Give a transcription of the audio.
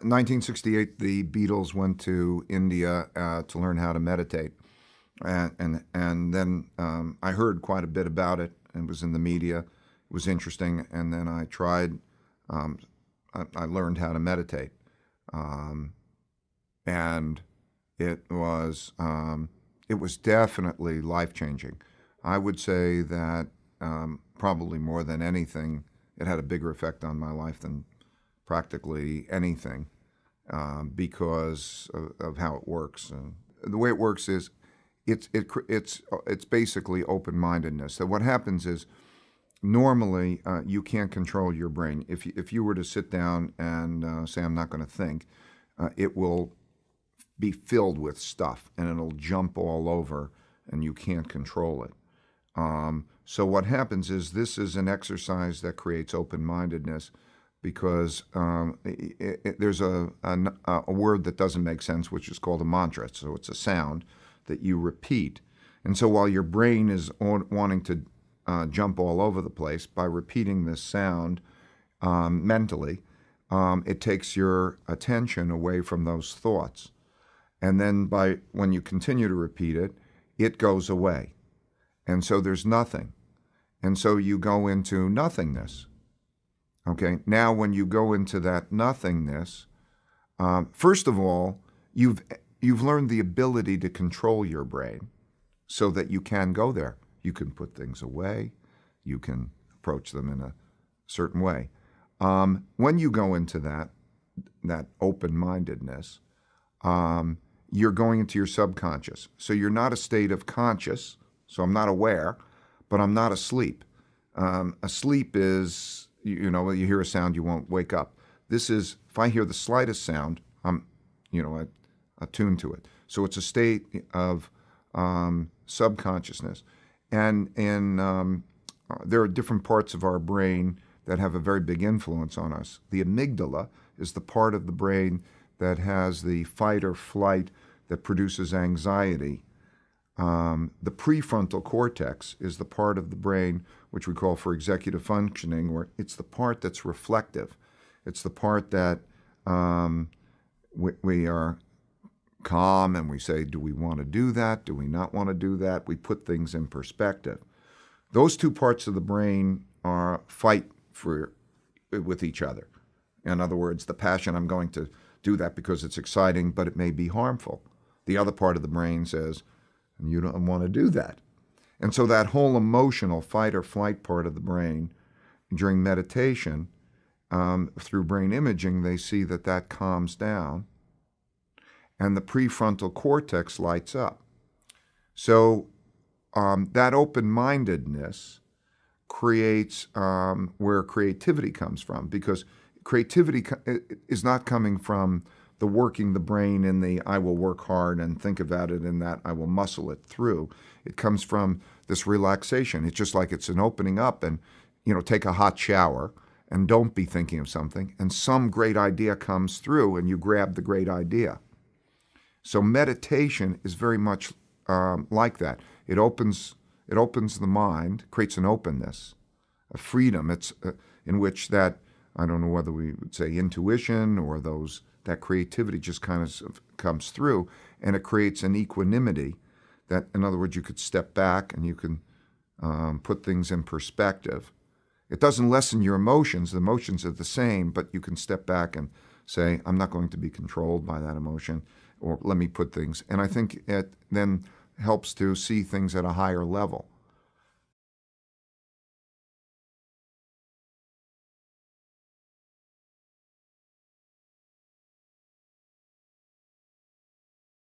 1968, the Beatles went to India uh, to learn how to meditate, and and and then um, I heard quite a bit about it. It was in the media. It was interesting, and then I tried. Um, I, I, learned how to meditate, um, and it was um, it was definitely life changing. I would say that um, probably more than anything, it had a bigger effect on my life than practically anything um, because of, of, how it works. And the way it works is it's, it, it's, it's basically open-mindedness. So what happens is normally uh, you can't control your brain. If you, if you were to sit down and uh, say, I'm not going to think, uh, it will be filled with stuff and it'll jump all over and you can't control it. Um, so what happens is this is an exercise that creates open-mindedness because um, it, it, there's a, a, a, word that doesn't make sense, which is called a mantra. So it's a sound that you repeat. And so while your brain is on, wanting to uh, jump all over the place, by repeating this sound um, mentally, um, it takes your attention away from those thoughts. And then by when you continue to repeat it, it goes away. And so there's nothing. And so you go into nothingness. Okay, now when you go into that nothingness, um, first of all, you've you've learned the ability to control your brain so that you can go there. You can put things away, you can approach them in a certain way. Um, when you go into that that open-mindedness, um, you're going into your subconscious. So you're not a state of conscious. So I'm not aware, but I'm not asleep. Um, asleep is you know, when you hear a sound, you won't wake up. This is, if I hear the slightest sound, I'm, you know, attuned to it. So it's a state of um, subconsciousness. And, and um, uh, there are different parts of our brain that have a very big influence on us. The amygdala is the part of the brain that has the fight or flight that produces anxiety. Um, the prefrontal cortex is the part of the brain which we call for executive functioning, where it's the part that's reflective. It's the part that um, we, we, are calm and we say, do we want to do that? Do we not want to do that? We put things in perspective. Those two parts of the brain are fight for with each other. In other words, the passion, I'm going to do that because it's exciting, but it may be harmful. The other part of the brain says, you don't want to do that. And so that whole emotional fight or flight part of the brain during meditation, um, through brain imaging, they see that that calms down and the prefrontal cortex lights up. So um, that open-mindedness creates um, where creativity comes from because creativity is not coming from the working the brain in the I will work hard and think about it in that I will muscle it through. It comes from this relaxation. It's just like it's an opening up and, you know, take a hot shower and don't be thinking of something and some great idea comes through and you grab the great idea. So meditation is very much um, like that. It opens, it opens the mind, creates an openness, a freedom. It's uh, in which that, I don't know whether we would say intuition or those that creativity just kind of comes through and it creates an equanimity that, in other words, you could step back and you can um, put things in perspective. It doesn't lessen your emotions. The emotions are the same, but you can step back and say, I'm not going to be controlled by that emotion, or let me put things. And I think it then helps to see things at a higher level.